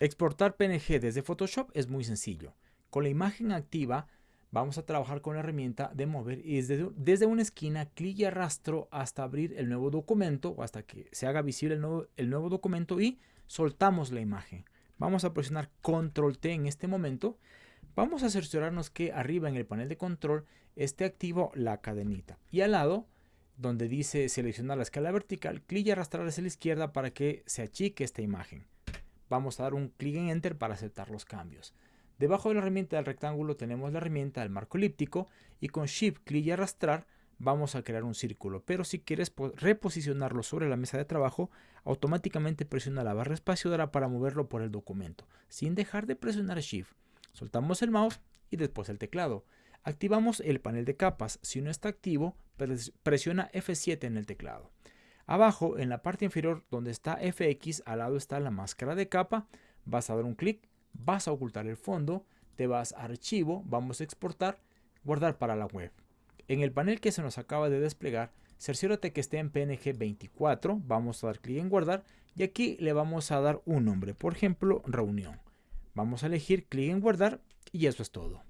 Exportar PNG desde Photoshop es muy sencillo. Con la imagen activa vamos a trabajar con la herramienta de mover y desde, desde una esquina clic y arrastro hasta abrir el nuevo documento o hasta que se haga visible el nuevo, el nuevo documento y soltamos la imagen. Vamos a presionar Control T en este momento. Vamos a cerciorarnos que arriba en el panel de control esté activo la cadenita y al lado donde dice seleccionar la escala vertical, clic y arrastrar hacia la izquierda para que se achique esta imagen. Vamos a dar un clic en Enter para aceptar los cambios. Debajo de la herramienta del rectángulo tenemos la herramienta del marco elíptico y con Shift, clic y arrastrar vamos a crear un círculo. Pero si quieres reposicionarlo sobre la mesa de trabajo, automáticamente presiona la barra espaciadora para moverlo por el documento, sin dejar de presionar Shift. Soltamos el mouse y después el teclado. Activamos el panel de capas. Si no está activo, presiona F7 en el teclado. Abajo, en la parte inferior donde está FX, al lado está la máscara de capa. Vas a dar un clic, vas a ocultar el fondo, te vas a archivo, vamos a exportar, guardar para la web. En el panel que se nos acaba de desplegar, cerciórate que esté en PNG 24, vamos a dar clic en guardar y aquí le vamos a dar un nombre, por ejemplo, reunión. Vamos a elegir clic en guardar y eso es todo.